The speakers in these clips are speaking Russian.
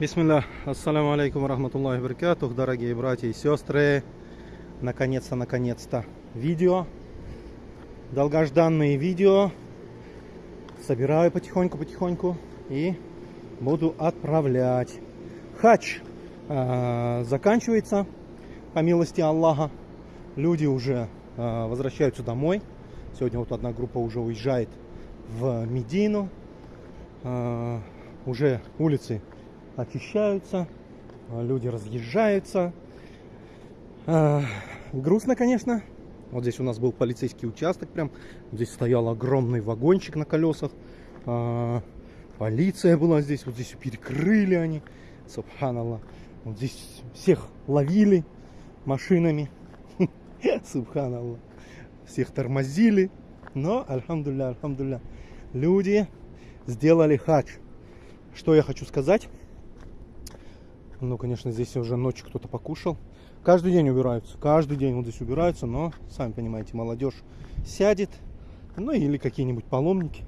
Бисмилля, ассаляму алейкум рахматуллахи баракатух, дорогие братья и сестры. Наконец-то, наконец-то видео. Долгожданные видео. Собираю потихоньку-потихоньку и буду отправлять. Хач э, заканчивается, по милости Аллаха. Люди уже э, возвращаются домой. Сегодня вот одна группа уже уезжает в Медину. Э, уже улицы очищаются, люди разъезжаются. Э, грустно, конечно. Вот здесь у нас был полицейский участок, прям здесь стоял огромный вагончик на колесах. Э, полиция была здесь, вот здесь перекрыли они. Субханаллах. Вот здесь всех ловили машинами. Субханаллах. Всех тормозили. Но, альхамдулля, альхамдулля, люди сделали хадж. Что я хочу сказать? Ну, конечно, здесь уже ночью кто-то покушал. Каждый день убираются. Каждый день вот здесь убираются. Но, сами понимаете, молодежь сядет. Ну, или какие-нибудь паломники.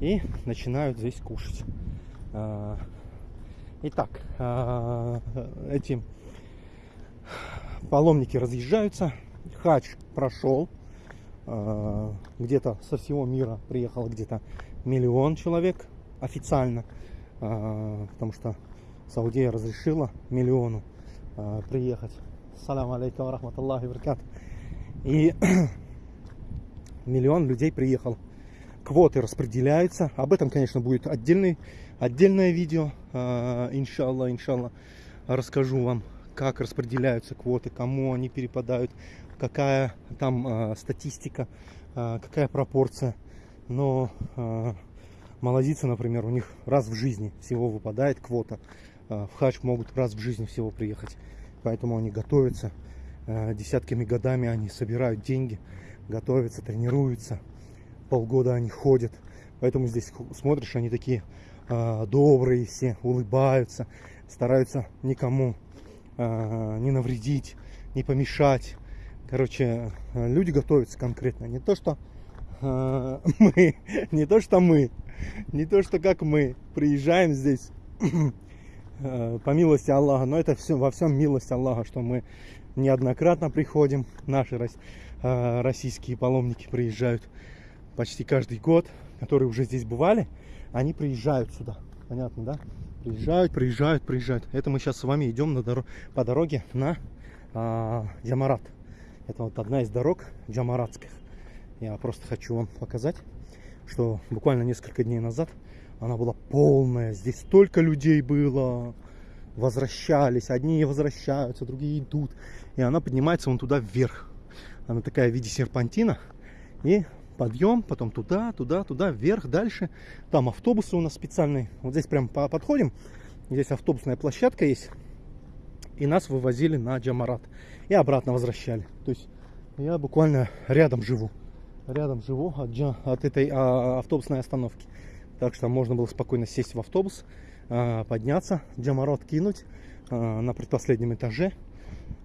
И начинают здесь кушать. А, итак, а, эти паломники разъезжаются. Хач прошел. А, где-то со всего мира приехало где-то миллион человек официально. Потому что Саудия разрешила миллиону приехать. Салам алейкум рахматуллахи баркат. И миллион людей приехал. Квоты распределяются. Об этом, конечно, будет отдельный, отдельное видео. Иншаллах, иншаллах. Расскажу вам как распределяются квоты, кому они перепадают, какая там э, статистика, э, какая пропорция. Но э, молодицы, например, у них раз в жизни всего выпадает квота. Э, в хач могут раз в жизни всего приехать. Поэтому они готовятся. Э, десятками годами они собирают деньги, готовятся, тренируются. Полгода они ходят. Поэтому здесь смотришь, они такие э, добрые все, улыбаются, стараются никому а, не навредить, не помешать. Короче, люди готовятся конкретно. Не то, что мы, не то, что мы, не то, что как мы приезжаем здесь по милости Аллаха, но это все во всем милость Аллаха, что мы неоднократно приходим. Наши э, российские паломники приезжают почти каждый год, которые уже здесь бывали, они приезжают сюда. Понятно, да? Приезжают, приезжают, приезжают. Это мы сейчас с вами идем на дор по дороге на а, Джамарат. Это вот одна из дорог джамаратских. Я просто хочу вам показать, что буквально несколько дней назад она была полная. Здесь столько людей было. Возвращались. Одни возвращаются, другие идут. И она поднимается вон туда вверх. Она такая в виде серпантина. И подъем, потом туда, туда, туда, вверх, дальше. Там автобусы у нас специальные. Вот здесь прям подходим. Здесь автобусная площадка есть. И нас вывозили на Джамарат. И обратно возвращали. То есть я буквально рядом живу. Рядом живу от, от этой а, автобусной остановки. Так что можно было спокойно сесть в автобус, а, подняться, Джамарат кинуть а, на предпоследнем этаже,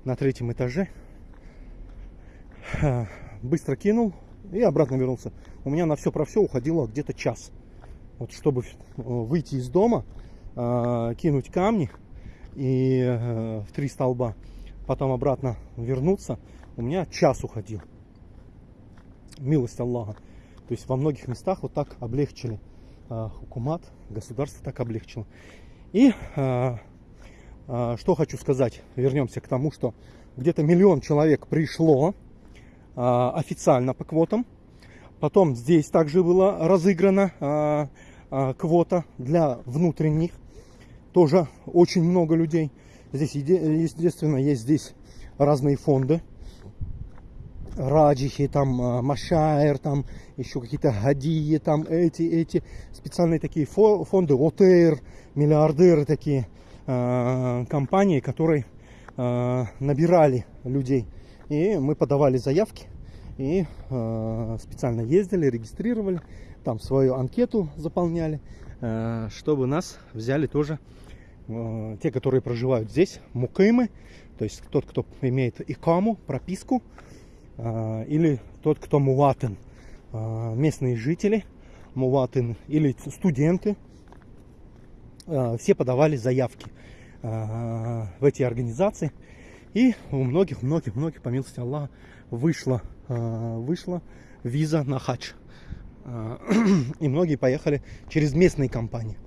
на третьем этаже. А, быстро кинул, и обратно вернулся. У меня на все про все уходило где-то час. Вот чтобы э, выйти из дома, кинуть камни и э, в три столба, потом обратно вернуться, у меня час уходил. Милость Аллаха. То есть во многих местах вот так облегчили. Хукумат, государство так облегчило. И что хочу сказать, вернемся к тому, что где-то миллион человек пришло а, официально по квотам. Потом здесь также была разыграна а, а, квота для внутренних. Тоже очень много людей. Здесь, естественно, есть здесь разные фонды. Раджихи, там, Машайр, там, еще какие-то Гадии, там, эти, эти, специальные такие фонды, ОТР, миллиардеры такие, компании, которые набирали людей. И мы подавали заявки и специально ездили, регистрировали, там свою анкету заполняли, чтобы нас взяли тоже те, которые проживают здесь, мукимы, то есть тот, кто имеет икаму, прописку, или тот, кто муватен, э, местные жители, муватен или студенты, э, все подавали заявки в эти организации. И у многих-многих-многих, по милости Аллаха, вышла, вышла виза на хадж. И многие поехали через местные компании.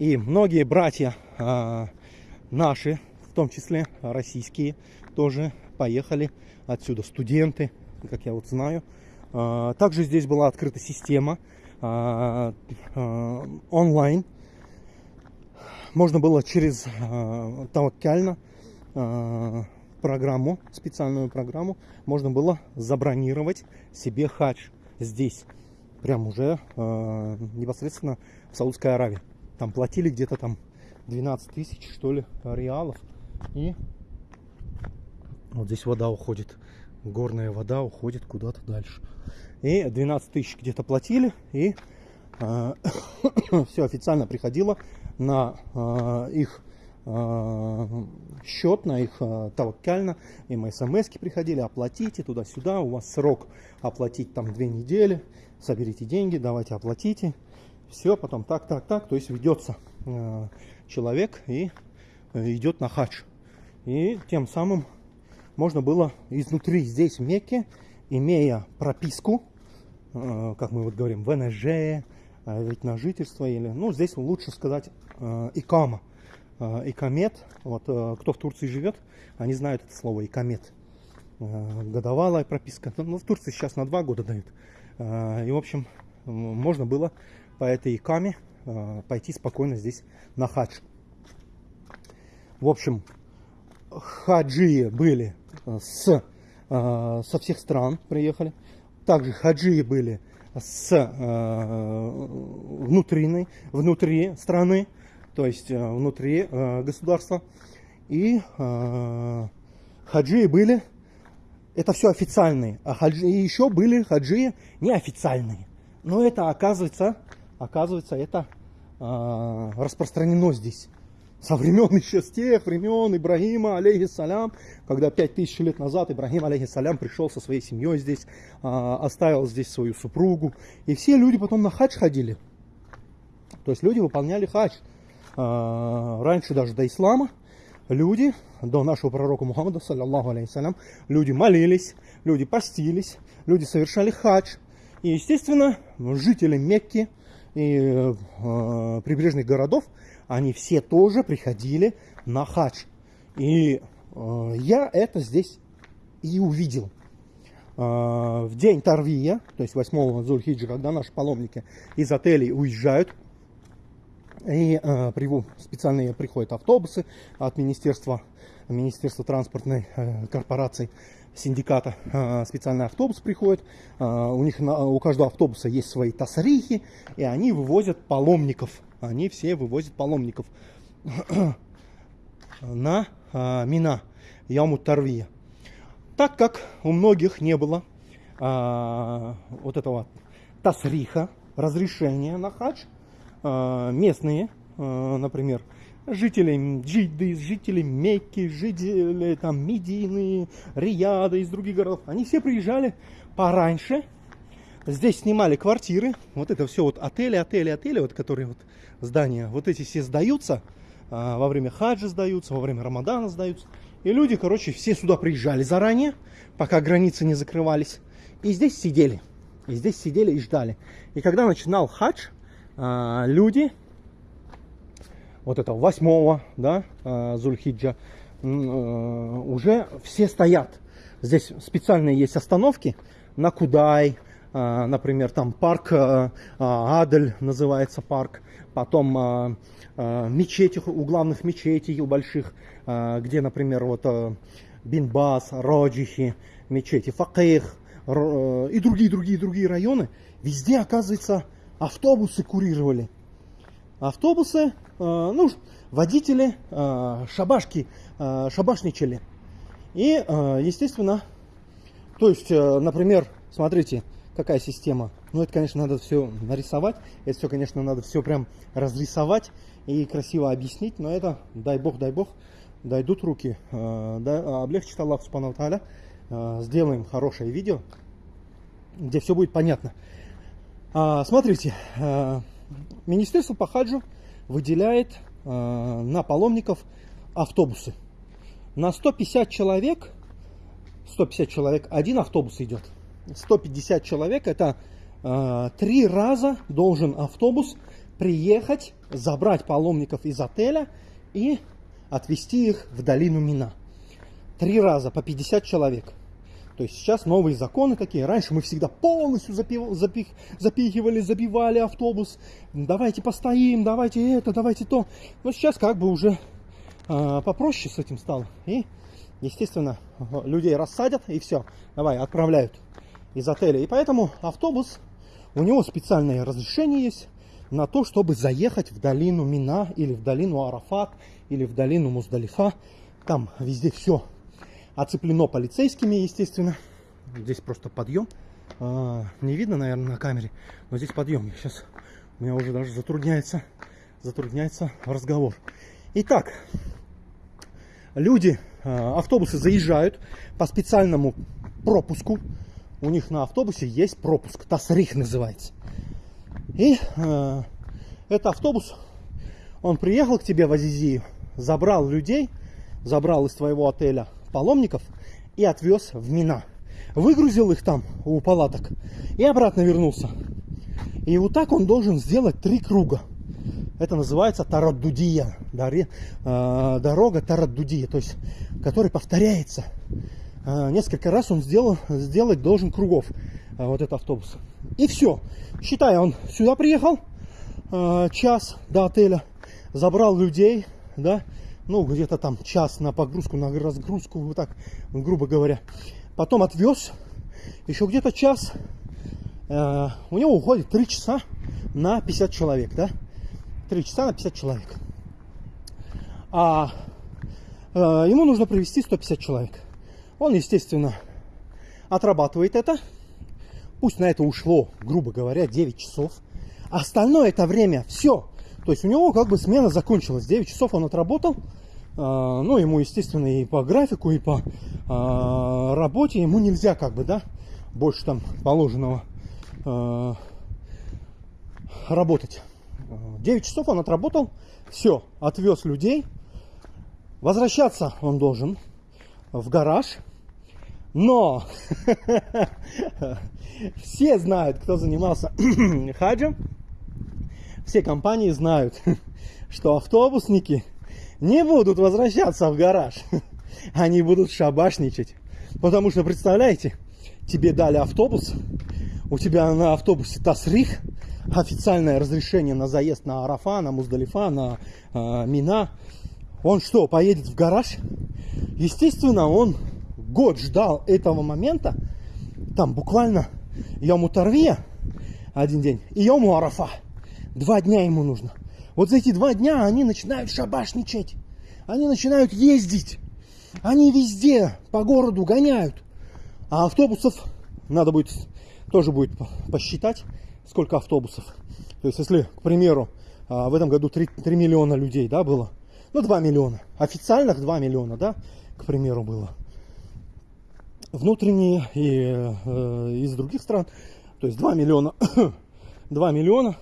И многие братья наши, в том числе российские, тоже поехали отсюда. Студенты, как я вот знаю. Также здесь была открыта система а, а, онлайн. Можно было через а, таваккально программу, специальную программу, можно было забронировать себе хадж здесь, прям уже непосредственно в Саудской Аравии. Там платили где-то там 12 тысяч, что ли, реалов. И вот здесь вода уходит, горная вода уходит куда-то дальше. И 12 тысяч где-то платили, и э, все официально приходило на э, их э, счет, на их э, таваккально. Им смс приходили, оплатите туда-сюда, у вас срок оплатить там две недели, соберите деньги, давайте оплатите. Все, потом так, так, так, то есть ведется э, человек и идет на хадж. И тем самым можно было изнутри здесь в Мекке имея прописку, э, как мы вот говорим, ВНЖ, э, ведь на жительство или, ну, здесь лучше сказать э, икама, икамет. Вот кто в Турции живет, они знают это слово икамет. Годовалая прописка. Ну, в Турции сейчас на два года дают. И, в общем, можно было по этой икаме пойти спокойно здесь на хадж. В общем, хаджи были с Э, со всех стран приехали. Также хаджи были с э, внутренней, внутри страны, то есть э, внутри государства. И хаджи были, это все официальные, а хаджи, и еще были хаджи неофициальные. Но это оказывается, оказывается, это распространено здесь со времен еще с тех времен Ибрагима, алейхиссалям, когда пять тысяч лет назад Ибрагим, алейхиссалям, пришел со своей семьей здесь, а, оставил здесь свою супругу. И все люди потом на хадж ходили. То есть люди выполняли хадж. А, раньше даже до ислама люди, до нашего пророка Мухаммада, саллаллаху алейхиссалям, люди молились, люди постились, люди совершали хадж. И, естественно, жители Мекки и э, прибрежных городов – они все тоже приходили на хадж. И э, я это здесь и увидел. Э, в день Тарвия, то есть 8 Зульхиджа, когда наши паломники из отелей уезжают, и э, специальные приходят автобусы от Министерства, Министерства транспортной э, корпорации, синдиката э, специальный автобус приходит. Э, у них на, у каждого автобуса есть свои тасрихи, и они вывозят паломников они все вывозят паломников на а, Мина, Яму Тарвия. Так как у многих не было а, вот этого тасриха, разрешения на хадж, а, местные, а, например, жители Джиды, жители Мекки, жители там Медины, Рияда, из других городов, они все приезжали пораньше, здесь снимали квартиры, вот это все вот отели, отели, отели, вот которые вот здания, вот эти все сдаются, а, во время хаджа сдаются, во время рамадана сдаются. И люди, короче, все сюда приезжали заранее, пока границы не закрывались. И здесь сидели. И здесь сидели и ждали. И когда начинал хадж, а, люди, вот это восьмого, да, а, Зульхиджа, уже все стоят. Здесь специальные есть остановки на Кудай, например, там парк Адель называется парк, потом мечети, у главных мечетей, у больших, где, например, вот Бинбас, Роджихи, мечети, Факех и другие, другие, другие районы, везде, оказывается, автобусы курировали. Автобусы, ну, водители, шабашки, шабашничали. И, естественно, то есть, например, смотрите, какая система. Ну, это, конечно, надо все нарисовать. Это все, конечно, надо все прям разрисовать и красиво объяснить. Но это, дай бог, дай бог, дойдут руки. Э, да, облегчит Аллах Субхану. Э, сделаем хорошее видео, где все будет понятно. А, смотрите, э, Министерство по хаджу выделяет на паломников автобусы. На 150 человек, 150 человек, один автобус идет. 150 человек, это э, три раза должен автобус приехать, забрать паломников из отеля и отвезти их в долину Мина. Три раза по 50 человек. То есть сейчас новые законы такие. Раньше мы всегда полностью запив, запих, запихивали, забивали автобус. Давайте постоим, давайте это, давайте то. Но сейчас как бы уже э, попроще с этим стало. И, естественно, людей рассадят и все. Давай, отправляют из отеля. И поэтому автобус, у него специальное разрешение есть на то, чтобы заехать в долину Мина или в долину Арафат или в долину Муздалифа. Там везде все оцеплено полицейскими, естественно. Здесь просто подъем. А, не видно, наверное, на камере, но здесь подъем. Сейчас у меня уже даже затрудняется, затрудняется разговор. Итак, люди, а, автобусы заезжают по специальному пропуску. У них на автобусе есть пропуск, Тасрих называется. И э, этот автобус, он приехал к тебе в Азизию, забрал людей, забрал из твоего отеля паломников и отвез в Мина. Выгрузил их там у палаток и обратно вернулся. И вот так он должен сделать три круга. Это называется Тараддудия, э, дорога Тараддудия, то есть, который повторяется. Э, несколько раз он сделал, сделать должен кругов, э, вот этот автобус. И все. Считай, он сюда приехал, э, час до отеля, забрал людей, да, ну, где-то там час на погрузку, на разгрузку, вот так, грубо говоря. Потом отвез, еще где-то час, у него уходит 3 часа на 50 человек, да, 3 часа на 50 человек. А ему нужно привести 150 человек. Он, естественно, отрабатывает это, Пусть на это ушло, грубо говоря, 9 часов. Остальное это время все. То есть у него как бы смена закончилась. 9 часов он отработал. А, ну, ему, естественно, и по графику, и по а, работе ему нельзя как бы, да, больше там положенного а, работать. 9 часов он отработал, все, отвез людей. Возвращаться он должен в гараж. Но все знают, кто занимался хаджем, все компании знают, что автобусники не будут возвращаться в гараж. Они будут шабашничать. Потому что, представляете, тебе дали автобус, у тебя на автобусе Тасрих, официальное разрешение на заезд на Арафа, на Муздалифа, на э, Мина. Он что, поедет в гараж? Естественно, он год ждал этого момента, там буквально Йому Тарвия один день и Йому Арафа. Два дня ему нужно. Вот за эти два дня они начинают шабашничать. Они начинают ездить. Они везде по городу гоняют. А автобусов надо будет, тоже будет посчитать, сколько автобусов. То есть, если, к примеру, а, в этом году 3, 3 миллиона людей, да, было, ну, 2 миллиона. Официальных 2 миллиона, да, к примеру, было внутренние и э, из других стран. То есть 2 миллиона, 2 миллиона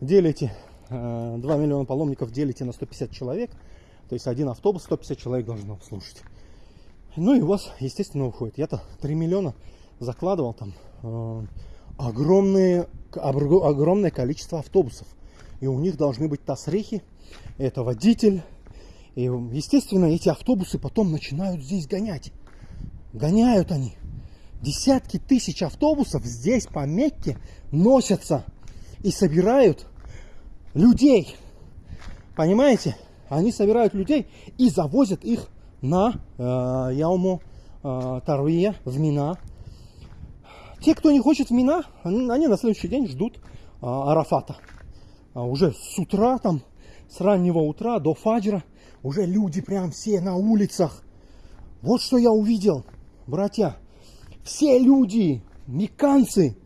делите, э, 2 миллиона паломников делите на 150 человек. То есть один автобус 150 человек должно обслужить. Ну и у вас, естественно, уходит. Я-то 3 миллиона закладывал там э, огромные, огромное количество автобусов. И у них должны быть тасрихи, это водитель. И, естественно, эти автобусы потом начинают здесь гонять. Гоняют они. Десятки тысяч автобусов здесь по Мекке носятся и собирают людей. Понимаете? Они собирают людей и завозят их на э, Яуму э, Таруия, в Мина. Те, кто не хочет в Мина, они на следующий день ждут э, Арафата. А уже с утра, там, с раннего утра до фаджра, уже люди прям все на улицах. Вот что я увидел братья, все люди, меканцы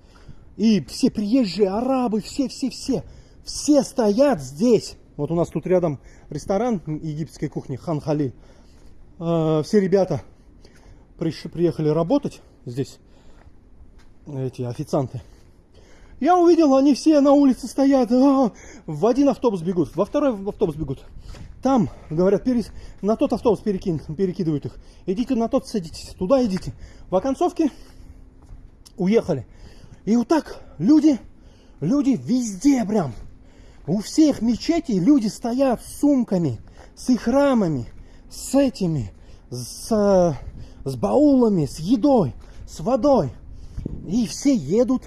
и все приезжие арабы, все-все-все, все стоят здесь. Вот у нас тут рядом ресторан египетской кухни Хан Хали. А, все ребята приехали работать здесь, эти официанты. Я увидел, они все на улице стоят, а, в один автобус бегут, во второй автобус бегут. Там, говорят, перес... на тот автобус перекин... перекидывают их. Идите на тот садитесь, туда идите. В оконцовке уехали. И вот так люди, люди везде прям. У всех мечетей люди стоят с сумками, с их рамами, с этими, с, с баулами, с едой, с водой. И все едут.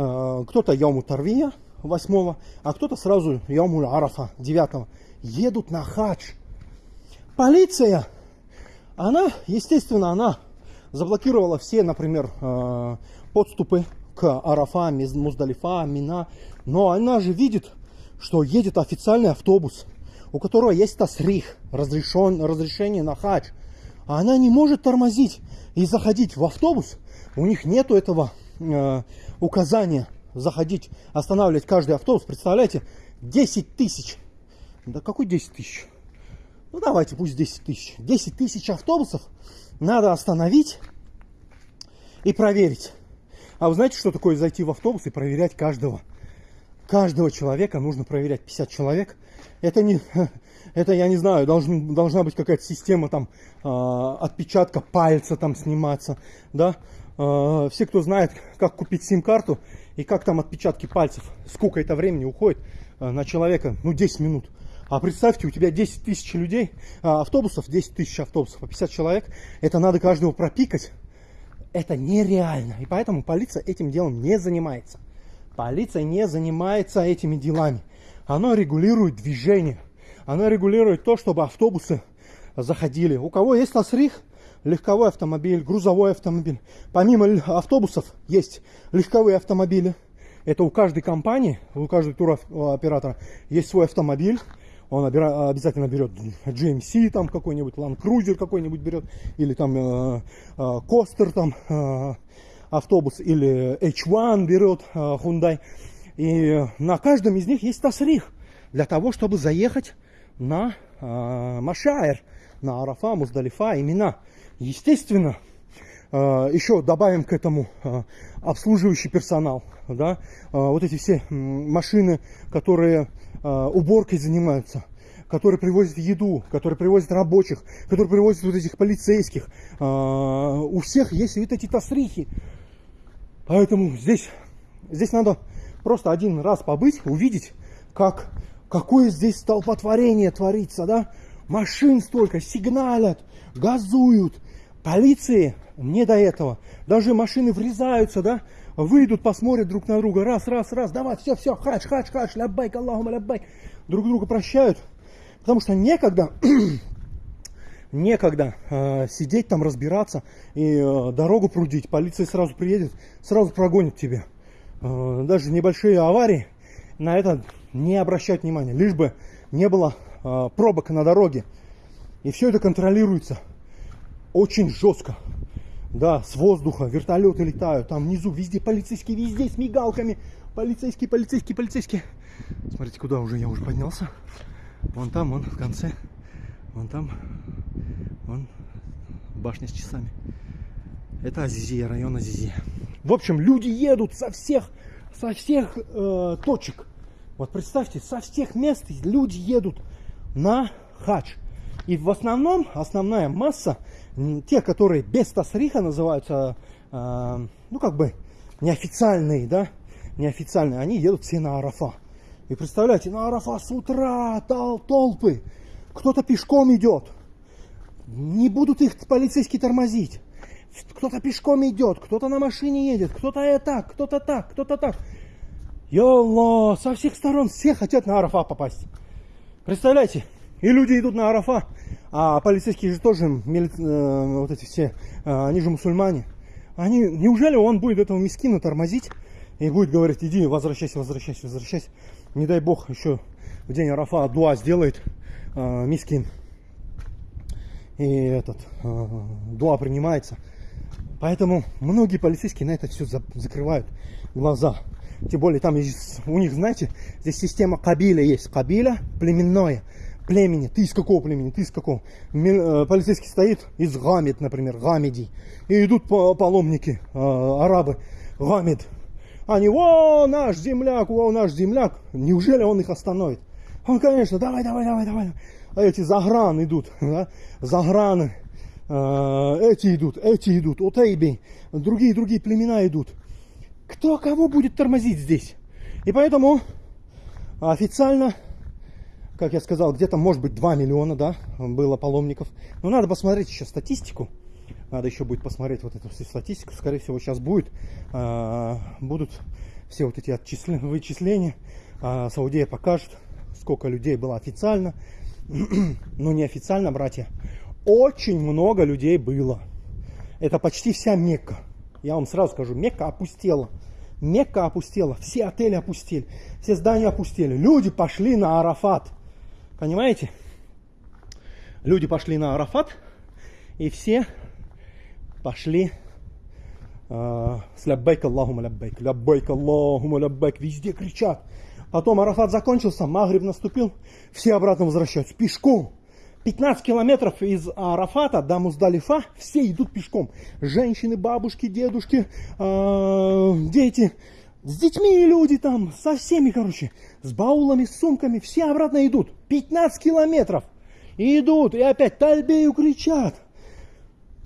Э, кто-то Яму Тарвия 8 а кто-то сразу Яму Арафа 9 едут на хадж. Полиция, она, естественно, она заблокировала все, например, э, подступы к Арафа, Муздалифа, Мина. Но она же видит, что едет официальный автобус, у которого есть тасрих, разрешен, разрешение на хадж. А она не может тормозить и заходить в автобус. У них нету этого э, указания заходить, останавливать каждый автобус. Представляете, 10 тысяч. Да какой 10 тысяч? Ну давайте, пусть 10 тысяч. 10 тысяч автобусов надо остановить и проверить. А вы знаете, что такое зайти в автобус и проверять каждого? Каждого человека нужно проверять 50 человек. Это не, это я не знаю, должен, должна быть какая-то система там э, отпечатка пальца там сниматься, да. Э, все, кто знает, как купить сим-карту и как там отпечатки пальцев, сколько это времени уходит э, на человека, ну 10 минут. А представьте, у тебя 10 тысяч людей, а, автобусов, 10 тысяч автобусов, по 50 человек. Это надо каждого пропикать. Это нереально. И поэтому полиция этим делом не занимается. Полиция не занимается этими делами. Она регулирует движение. Она регулирует то, чтобы автобусы заходили. У кого есть тасрих, легковой автомобиль, грузовой автомобиль. Помимо автобусов есть легковые автомобили. Это у каждой компании, у каждого туроператора есть свой автомобиль он обязательно берет GMC там какой-нибудь, Land Cruiser какой-нибудь берет, или там э, э, там э, автобус, или H1 берет э, Hyundai. И на каждом из них есть тасрих для того, чтобы заехать на э, Машайр, на Арафа, Муздалифа, имена. Естественно, э, еще добавим к этому э, обслуживающий персонал, да, э, вот эти все машины, которые уборкой занимаются, которые привозят еду, которые привозят рабочих, которые привозят вот этих полицейских. У всех есть вот эти тасрихи. Поэтому здесь, здесь надо просто один раз побыть, увидеть, как, какое здесь столпотворение творится, да? Машин столько, сигналят, газуют. Полиции не до этого. Даже машины врезаются, да? выйдут, посмотрят друг на друга, раз, раз, раз, давай, все, все, хач, хач, хач, лябайк, Аллахум лябайк. Друг друга прощают, потому что некогда, некогда э, сидеть там, разбираться и э, дорогу прудить. Полиция сразу приедет, сразу прогонит тебя. Э, даже небольшие аварии на это не обращать внимания, лишь бы не было э, пробок на дороге. И все это контролируется очень жестко. Да, с воздуха вертолеты летают, там внизу везде полицейские, везде с мигалками. Полицейские, полицейские, полицейские. Смотрите, куда уже я уже поднялся. Вон там, вон в конце. Вон там, вон башня с часами. Это Азизия, район Азизия. В общем, люди едут со всех, со всех э, точек. Вот представьте, со всех мест люди едут на хадж. И в основном, основная масса те, которые без тасриха называются, э, ну как бы неофициальные, да, неофициальные, они едут все на Арафа. И представляете, на Арафа с утра тол толпы, кто-то пешком идет, не будут их полицейские тормозить. Кто-то пешком идет, кто-то на машине едет, кто-то так, кто-то так, кто-то так. Йолла, со всех сторон все хотят на Арафа попасть. Представляете? И люди идут на Арафа, а полицейские же тоже, э, вот эти все, э, они же мусульмане. Они, неужели он будет этого мискина тормозить и будет говорить, иди, возвращайся, возвращайся, возвращайся. Не дай бог, еще в день Арафа дуа сделает э, мискин. И этот, э, дуа принимается. Поэтому многие полицейские на это все закрывают глаза. Тем более там есть, у них, знаете, здесь система кабиля есть. Кабиля племенное племени. Ты из какого племени? Ты из какого? Э, полицейский стоит из Гамид, например, Гамиди. И идут паломники, э, арабы. Гамид. Они, о, наш земляк, о, наш земляк. Неужели он их остановит? Он, конечно, давай, давай, давай, давай. А эти заграны идут, да? заграны. Э, эти идут, эти идут, Утейби, другие, другие племена идут. Кто кого будет тормозить здесь? И поэтому официально, как я сказал, где-то может быть 2 миллиона, да, было паломников. Но надо посмотреть еще статистику. Надо еще будет посмотреть вот эту всю статистику. Скорее всего, сейчас будет, а, будут все вот эти отчисления, вычисления. А, Саудия покажет, сколько людей было официально. Но неофициально, братья, очень много людей было. Это почти вся Мекка. Я вам сразу скажу, Мекка опустела. Мекка опустела, все отели опустили, все здания опустили. Люди пошли на Арафат. Понимаете? Люди пошли на Арафат, и все пошли э, с ляббайк Аллахума ляббайк, ляббайк Аллахума ляббайк, везде кричат. Потом Арафат закончился, Магриб наступил, все обратно возвращаются пешком. 15 километров из Арафата до Муздалифа все идут пешком. Женщины, бабушки, дедушки, э, дети. С детьми люди там, со всеми, короче. С баулами, с сумками. Все обратно идут. 15 километров. И идут, и опять тальбею кричат.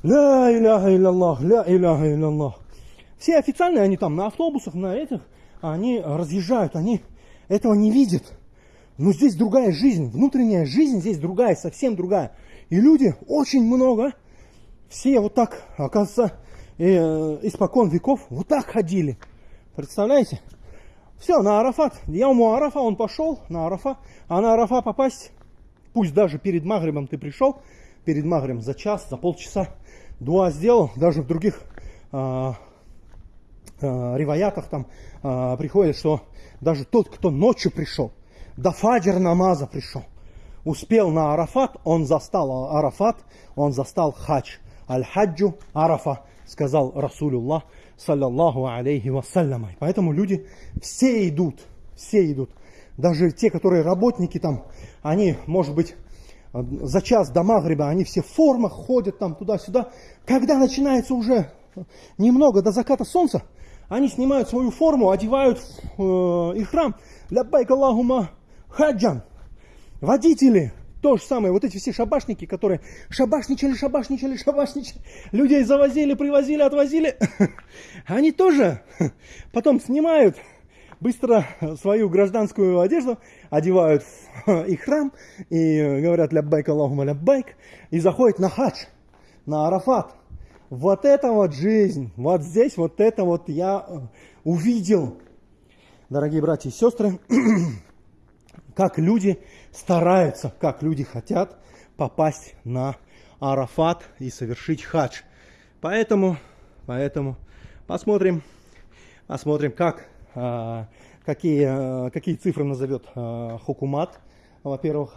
Ля иляха илляллах, ля иляха илляллах. Все официальные, они там на автобусах, на этих, они разъезжают, они этого не видят. Но здесь другая жизнь, внутренняя жизнь здесь другая, совсем другая. И люди очень много, все вот так, оказывается, э, испокон веков вот так ходили. Представляете? Все, на Арафат. Я у Арафа, он пошел на Арафа. А на Арафа попасть, пусть даже перед Магрибом ты пришел, перед Магрибом за час, за полчаса, дуа сделал, даже в других а, а, риваятах там а, приходит, что даже тот, кто ночью пришел, до фаджр намаза пришел. Успел на Арафат, он застал Арафат, он застал хадж. Аль-хаджу Арафа, сказал Расулюллах, саллаллаху алейхи вассалям. Поэтому люди все идут, все идут. Даже те, которые работники там, они, может быть, за час до Магриба, они все в формах ходят там туда-сюда. Когда начинается уже немного до заката солнца, они снимают свою форму, одевают э, их храм. Ляббайк Аллахума хаджан, водители, то же самое, вот эти все шабашники, которые шабашничали, шабашничали, шабашничали, людей завозили, привозили, отвозили, они тоже потом снимают быстро свою гражданскую одежду, одевают их храм и говорят ляббайк Аллахума ляббайк и заходят на хадж, на Арафат. Вот это вот жизнь, вот здесь вот это вот я увидел, дорогие братья и сестры, как люди стараются, как люди хотят попасть на Арафат и совершить хадж. Поэтому, поэтому посмотрим, посмотрим, как, а, какие, а, какие цифры назовет а, Хукумат. Во-первых,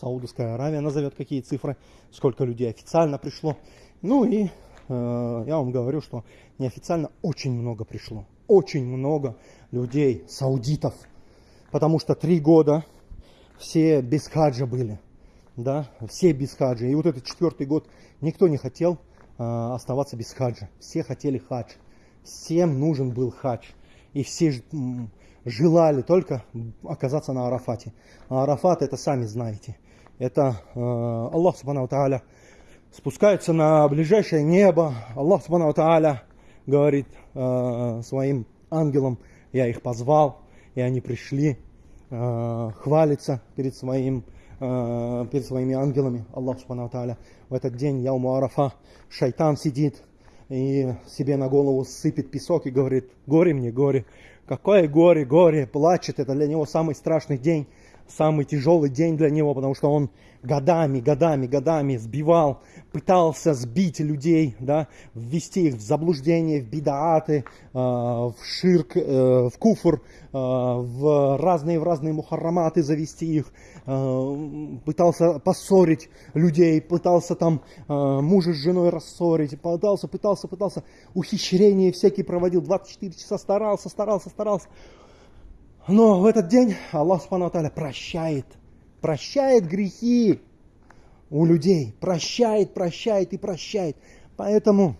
Саудовская Аравия назовет какие цифры, сколько людей официально пришло. Ну и я вам говорю, что неофициально очень много пришло. Очень много людей, саудитов, потому что три года все без хаджа были, да, все без хаджа. И вот этот четвертый год никто не хотел э, оставаться без хаджа, все хотели хадж, всем нужен был хадж, и все желали только оказаться на Арафате. А Арафат это сами знаете, это э, Аллах Субхану Тааля спускается на ближайшее небо, Аллах Субхану Тааля говорит э, своим ангелам, я их позвал, и они пришли, э, хвалиться перед, своим, э, перед своими ангелами, Аллах Субхану Тааля. В этот день, Яуму Арафа, шайтан сидит и себе на голову сыпет песок и говорит, горе мне, горе. Какое горе, горе, плачет, это для него самый страшный день самый тяжелый день для него, потому что он годами, годами, годами сбивал, пытался сбить людей, да, ввести их в заблуждение, в бидааты, э, в ширк, э, в куфр, э, в разные, в разные мухарраматы завести их, э, пытался поссорить людей, пытался там э, мужа с женой рассорить, пытался, пытался, пытался, ухищрения всякие проводил, 24 часа старался, старался, старался. Но в этот день Аллах Субхану прощает, прощает грехи у людей, прощает, прощает и прощает. Поэтому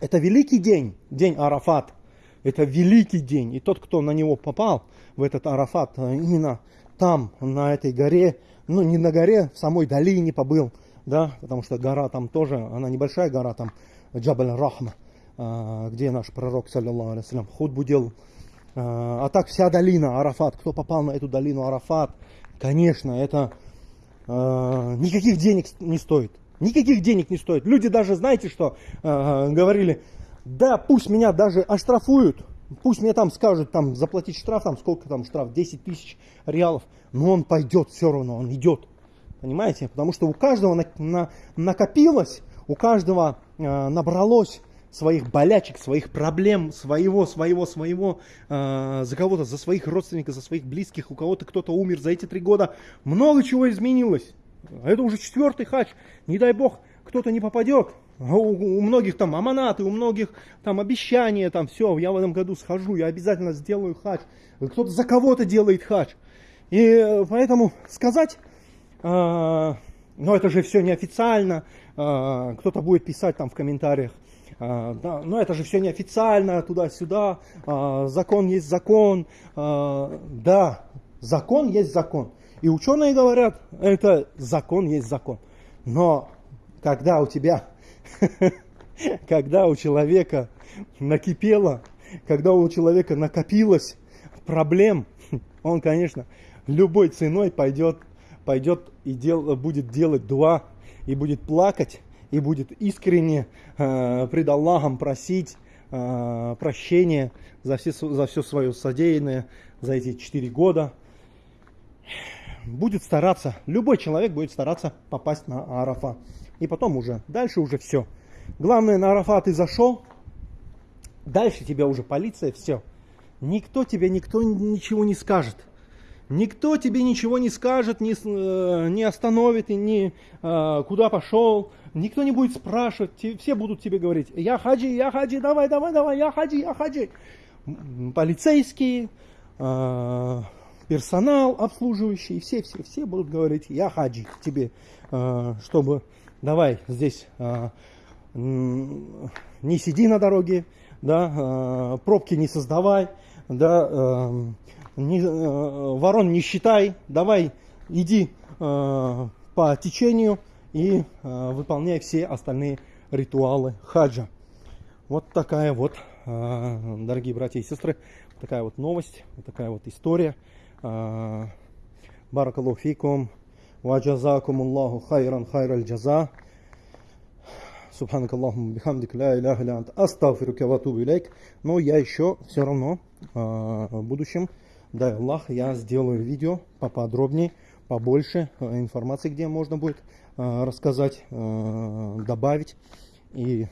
это великий день, день Арафат. Это великий день. И тот, кто на него попал, в этот Арафат, э, именно там, на этой горе, ну не на горе, в самой долине побыл, да, потому что гора там тоже, она небольшая гора, там Джабаль Рахма, э, где наш пророк, саллиллаху алейhi худбу делал. Э, а так вся долина Арафат, кто попал на эту долину Арафат, конечно, это никаких денег не стоит. Никаких денег не стоит. Люди даже, знаете что, говорили, да, пусть меня даже оштрафуют, пусть мне там скажут, там, заплатить штраф, там, сколько там штраф, 10 тысяч реалов, но он пойдет все равно, он идет. Понимаете? Потому что у каждого на, на, накопилось, у каждого э, набралось своих болячек, своих проблем, своего, своего, своего, э, за кого-то, за своих родственников, за своих близких, у кого-то кто-то умер за эти три года. Много чего изменилось. Это уже четвертый хач. Не дай бог, кто-то не попадет. А у, у многих там аманаты, у многих там обещания, там все, я в этом году схожу, я обязательно сделаю хач. Кто-то за кого-то делает хач. И э, поэтому сказать, э, но это же все неофициально, э, кто-то будет писать там в комментариях, да, но это же все неофициально, туда-сюда, э, закон есть закон, э, да, закон есть закон. И ученые говорят, это закон есть закон. Но когда у тебя когда у человека накипело, когда у человека накопилось проблем, он, конечно, любой ценой пойдет, пойдет и дел, будет делать дуа, и будет плакать, и будет искренне э, пред Аллахом просить э, прощения за все, за все свое содеянное за эти четыре года. Будет стараться, любой человек будет стараться попасть на Арафа. И потом уже, дальше уже все. Главное, на Арафат ты зашел, дальше тебя уже полиция, все. Никто тебе, никто ничего не скажет. Никто тебе ничего не скажет, не, э, не остановит, и не э, куда пошел. Никто не будет спрашивать. Все будут тебе говорить, я хаджи, я хаджи, давай, давай, давай, я хаджи, я хаджи. Полицейские, э, персонал обслуживающий, все, все, все будут говорить, я хаджи тебе, чтобы давай здесь не сиди на дороге, да, пробки не создавай, да, не, э, ворон не считай, давай иди э, по течению и э, выполняй все остальные ритуалы хаджа. Вот такая вот, э, дорогие братья и сестры, такая вот новость, вот такая вот история. Э, баракаллаху фикум, ваджазакум Аллаху хайран хайраль джаза. Субханак Аллахум бихамдик ля иляха ля ант астагфирука ватубу илейк. Но я еще все равно э, в будущем дай Аллах я сделаю видео поподробнее побольше информации где можно будет рассказать добавить и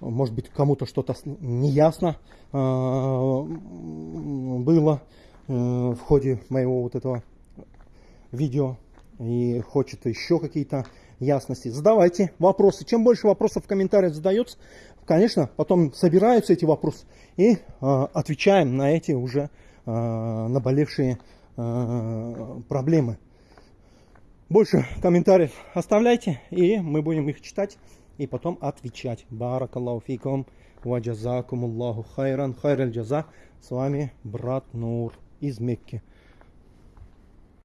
может быть кому-то что-то неясно было в ходе моего вот этого видео и хочет еще какие-то ясности, задавайте вопросы. Чем больше вопросов в комментариях задается, конечно, потом собираются эти вопросы и э, отвечаем на эти уже э, наболевшие э, проблемы. Больше комментариев оставляйте, и мы будем их читать и потом отвечать. Баракаллаху фикум, ваджазакум Аллаху хайран, хайраль джаза. С вами брат Нур из Мекки.